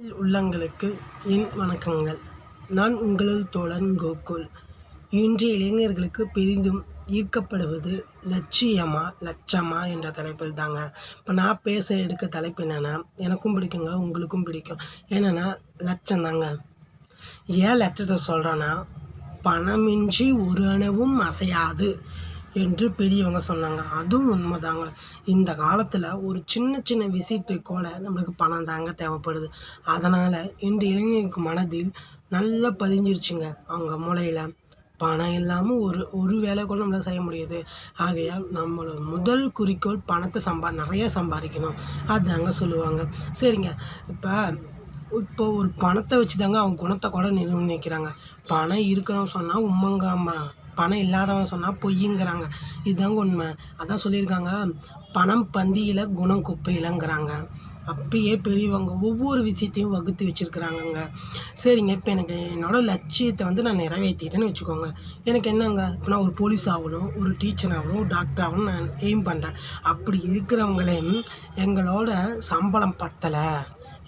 உள்ளங்களுக்கு என் வணக்கங்கள். நான் உங்கள் தோழன் கோகுல். இன்றைய இளைஞர்களுக்கு பெரிதும் ஈர்க்கப்படுவது லட்சியமா லட்சமா என்ற தலைப்பில் தாங்க. இப்போ நான் பேச எடுக்க தலைப்பு என்னென்னா எனக்கும் பிடிக்குங்க உங்களுக்கும் பிடிக்கும். என்னென்னா லட்சம் தாங்க ஏன் லட்சத்தை சொல்கிறேன்னா பணமின்றி ஒரு அணுவும் அசையாது. என்று பெரியவங்க சொன்னாங்க. அதுவும் உண்மைதாங்க. இந்த காலத்தில் ஒரு சின்ன சின்ன விஷயத்துக்கு கூட நம்மளுக்கு பணம் தாங்க தேவைப்படுது. அதனால் இன்று இளைஞருக்கு மனதில் நல்லா பதிஞ்சிருச்சுங்க. அவங்க மூளையில் பணம் இல்லாமல் ஒரு ஒரு வேலை கூட நம்மளால் செய்ய முடியாது. ஆகையால் நம்மளோட முதல் குறிக்கோள் பணத்தை சம்பா நிறைய சம்பாதிக்கணும். அதுதாங்க சொல்லுவாங்க. சரிங்க. இப்போ இப்போ ஒரு பணத்தை வச்சு தாங்க அவங்க குணத்தை கூட நிர்ணயிக்கிறாங்க. பணம் இருக்கிறோம் சொன்னால் உம்மங்காமா பணம் இல்லாதவன் சொன்னால் பொய்யுங்கிறாங்க. இதுதாங்க உண்மை. அதான் சொல்லியிருக்காங்க. பணம் பந்தியில் குணம் குப்பையிலங்கிறாங்க. அப்பயே பெரியவங்க ஒவ்வொரு விஷயத்தையும் வகுத்து வச்சுருக்குறாங்கங்க. சரிங்க இப்போ எனக்கு என்னோடய லட்சியத்தை வந்து நான் நிறைவேற்றிட்டேன்னு வச்சுக்கோங்க. எனக்கு என்னங்க? இப்போ நான் ஒரு போலீஸ் ஆகணும் ஒரு டீச்சர் ஆகணும் ஒரு டாக்டர் ஆகணும் நான் எய்ம் பண்ணுறேன் அப்படி இருக்கிறவங்களையும் எங்களோட சம்பளம் பத்தலை.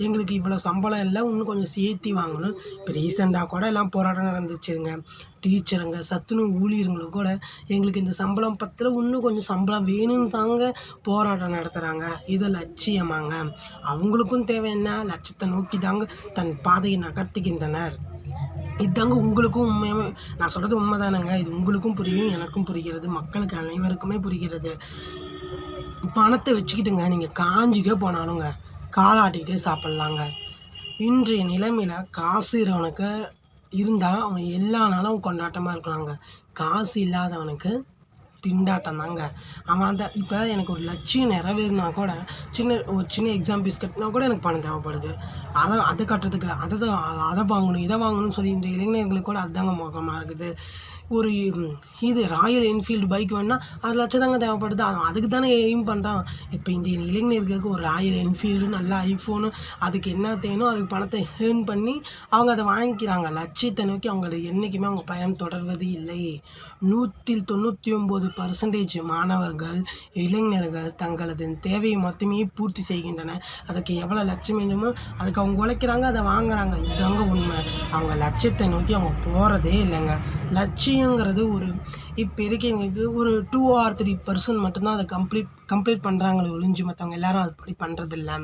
எங்களுக்கு இவ்வளோ சம்பளம் இல்லை இன்னும் கொஞ்சம் சேர்த்தி வாங்கணும். இப்போ ரீசெண்டாக கூட எல்லாம் போராட்டம் நடந்துச்சுங்க. டீச்சருங்க சத்துணவு ஊழியர்களும் கூட எங்களுக்கு இந்த சம்பளம் பத்தில் இன்னும் கொஞ்சம் சம்பளம் வேணும்னு தாங்க போராட்டம் நடத்துகிறாங்க இது லட்சியமாங்க. அவங்களுக்கும் தேவை என்ன? லட்சத்தை நோக்கி தாங்க தன் பாதையை நகர்த்துகின்றனர். இதுதாங்க உங்களுக்கும் உண்மையாக நான் சொல்கிறது உண்மை தானேங்க இது உங்களுக்கும் புரியும் எனக்கும் புரிகிறது. மக்களுக்கு அனைவருக்குமே புரிகிறது. பணத்தை வச்சுக்கிட்டுங்க. நீங்கள் காஞ்சிக்கே போனாலுங்க. காலாட்டிக்கிட்டே சாப்பிட்லாங்க. இன்றைய நிலைமையில் காசு இருக்கிறவனுக்கு இருந்தால் அவன் எல்லா நாளும் கொண்டாட்டமாக இருக்கலாங்க. காசு இல்லாதவனுக்கு திண்டாட்டம் தாங்க. அவன் அந்த இப்போ எனக்கு ஒரு லட்சியம் நிறைவேறினா கூட சின்ன ஒரு சின்ன எக்ஸாம் ஃபீஸ் கட்டினா கூட எனக்கு பணம் தேவைப்படுது. அதை அதை கட்டுறதுக்கு அதை தான் அதை வாங்கணும் இதை வாங்கணும்னு சொல்லி இந்த இளைஞர்களுக்கு கூட அதுதாங்க முகமாக இருக்குது. ஒரு இது ராயல் என்ஃபீல்டு பைக் வேணுன்னா அது லட்சம் தாங்க தேவைப்படுது. அவன் அதுக்கு தானே எய்ம் பண்ணுறான் இப்போ இந்திய இளைஞர்களுக்கு ஒரு ராயல் என்ஃபீல்டு நல்ல ஐஃபோனு அதுக்கு என்ன தேனோ அதுக்கு பணத்தை ஏர்ன் பண்ணி அவங்க அதை வாங்கிக்கிறாங்க. லட்சியத்தை நோக்கி அவங்கள என்றைக்குமே அவங்க பயணம் தொடர்வது இல்லை. நூற்றில் தொண்ணூற்றி ஒம்பது பர்சன்டேஜ் மாணவர்கள் இளைஞர்கள் தங்களது தேவையை மட்டுமே பூர்த்தி செய்கின்றன அதுக்கு எவ்வளோ லட்சம் வேணுமோ அதுக்கு அவங்க உழைக்கிறாங்க அதை வாங்குறாங்க. இதுதாங்க உண்மை. அவங்க லட்சியத்தை நோக்கி அவங்க போகிறதே இல்லைங்க. லட்சியம் லட்சியங்கிறது ஒரு இப்போ இருக்கவங்களுக்கு ஒரு டூ ஆர் த்ரீ பர்சன்ட் மட்டும்தான் அதை கம்ப்ளீட் கம்ப்ளீட் பண்ணுறாங்களே ஒழிஞ்சு மற்றவங்க எல்லாரும் அப்படி பண்ணுறதில்ல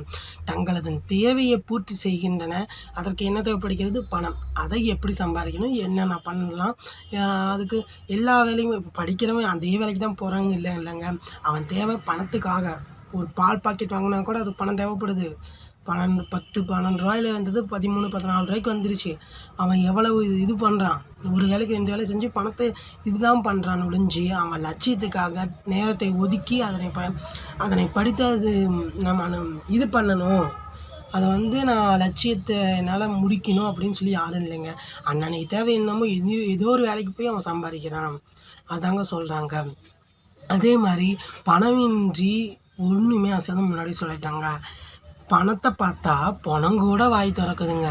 தங்களது தேவையை பூர்த்தி செய்கின்றன. அதற்கு என்ன தேவைப்படுகிறது? பணம். அதை எப்படி சம்பாதிக்கணும்? என்னென்ன பண்ணலாம்? அதுக்கு எல்லா வேலையும் இப்போ படிக்கிறவன் அதே வேலைக்கு தான் போகிறாங்க இல்லை இல்லைங்க. அவன் தேவை பணத்துக்காக. ஒரு பால் பாக்கெட் வாங்கினா கூட அது பணம் தேவைப்படுது. பன்னெண்டு பத்து பன்னெண்டு ரூபாயில இருந்தது பதிமூணு பதினாலு ரூபாய்க்கு வந்துருச்சு. அவன் எவ்வளவு இது பண்ணுறான் ஒரு வேலைக்கு ரெண்டு வேலை செஞ்சு பணத்தை இதுதான் பண்ணுறான் ஒழிஞ்சு அவன் லட்சியத்துக்காக நேரத்தை ஒதுக்கி அதனை ப அதனை படித்து அது நம்ம இது பண்ணணும். அதை வந்து நான் லட்சியத்தை என்னால் முடிக்கணும் அப்படின்னு சொல்லி யாரும் இல்லைங்க. அன்னன்னைக்கு தேவை என்னமோ எது ஏதோ ஒரு வேலைக்கு போய் அவன் சம்பாதிக்கிறான். அதாங்க சொல்கிறாங்க அதே மாதிரி பணமின்றி ஒன்றுமே அசதம் முன்னாடி சொல்லிட்டாங்க. பணத்தை பார்த்தா பணம் கூட வாய் திறக்குதுங்க.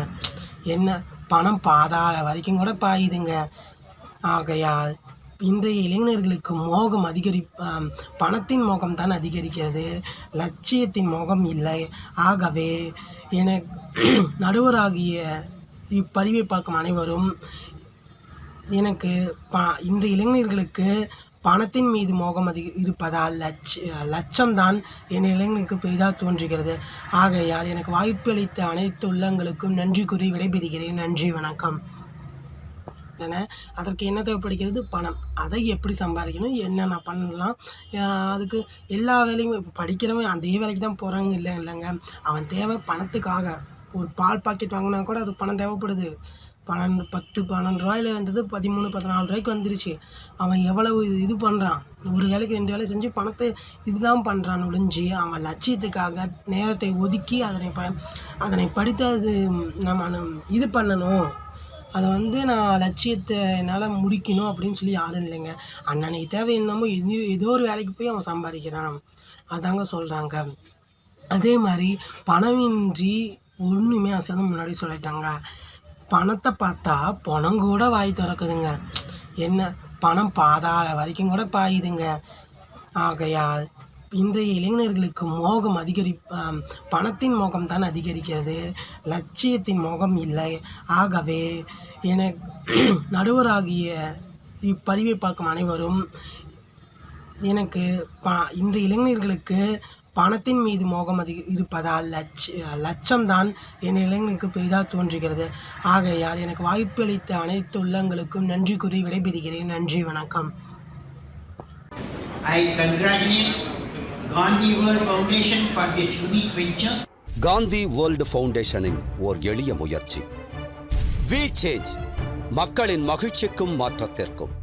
என்ன? பணம் பாதாள வரைக்கும் கூட பாயுதுங்க. ஆகையால் இன்றைய இளைஞர்களுக்கு மோகம் அதிகரி பணத்தின் மோகம் தான் அதிகரிக்கிறது. லட்சியத்தின் மோகம் இல்லை. ஆகவே என நடுவராகிய இப்பதிவை பார்க்கும் அனைவரும் எனக்கு ப இன்றைய இளைஞர்களுக்கு பணத்தின் மீது மோகம் அதிக இருப்பதால் லட்ச லட்சம்தான் என் இளைஞனுக்கு பெரிதாக தோன்றுகிறது. ஆகையால் எனக்கு வாய்ப்பு அளித்த அனைத்து உள்ளங்களுக்கும் நன்றி கூறி விடைபெறுகிறேன். நன்றி வணக்கம். என அதற்கு என்ன தேவைப்படுகிறது? பணம். அதை எப்படி சம்பாதிக்கணும்? என்னென்ன பண்ணலாம்? அதுக்கு எல்லா வேலையும் இப்போ படிக்கிறவன் அதே வேலைக்கு தான் போகிறாங்க இல்லை இல்லைங்க. அவன் தேவை பணத்துக்காக. ஒரு பால் பாக்கெட் வாங்கினா கூட அது பணம் தேவைப்படுது. பன்னெண்டு பத்து பன்னெண்டு ரூபாயில இருந்தது பதிமூணு பதினாலு ரூபாய்க்கு வந்துருச்சு. அவன் எவ்வளவு இது பண்ணுறான் ஒரு வேலைக்கு ரெண்டு வேலை செஞ்சு பணத்தை இதுதான் பண்ணுறான் ஒழிஞ்சு அவன் லட்சியத்துக்காக நேரத்தை ஒதுக்கி அதனை ப அதனை படித்து அது நம்ம இது பண்ணணும். அதை வந்து நான் லட்சியத்தை என்னால் முடிக்கணும் அப்படின்னு சொல்லி யாரும் இல்லைங்க. அன்னன்னைக்கு தேவை என்னமோ எது ஏதோ ஒரு வேலைக்கு போய் அவன் சம்பாதிக்கிறான். அதாங்க சொல்கிறாங்க அதே மாதிரி பணமின்றி ஒன்றுமே அசதம் முன்னாடி சொல்லிட்டாங்க. பணத்தை பார்த்தா பணம் கூட வாய் திறக்குதுங்க. என்ன? பணம் பாதாள வரைக்கும் கூட பாயுதுங்க. ஆகையால் இன்றைய இளைஞர்களுக்கு மோகம் அதிகரி பணத்தின் மோகம் தான் அதிகரிக்கிறது. லட்சியத்தின் மோகம் இல்லை. ஆகவே என நடுவராகிய இப்பதிவை பார்க்கும் அனைவரும் எனக்கு ப இன்றைய இளைஞர்களுக்கு பணத்தின் மீது மோகம் அதிக இருப்பதால் லட்ச லட்சம்தான் என் இளைஞனுக்கு பெரிதாக தோன்றுகிறது. ஆகையால் எனக்கு வாய்ப்பு அளித்த அனைத்து உள்ளங்களுக்கும் நன்றி கூறி விடைபெறுகிறேன். நன்றி வணக்கம். I congratulate Gandhi World Foundation for this unique venture. Gandhi world ஃபவுண்டேஷனின் ஓர் எளிய முயற்சி. வி சேஞ்ச் மக்களின் மகிழ்ச்சிக்கும் மாற்றத்திற்கும்.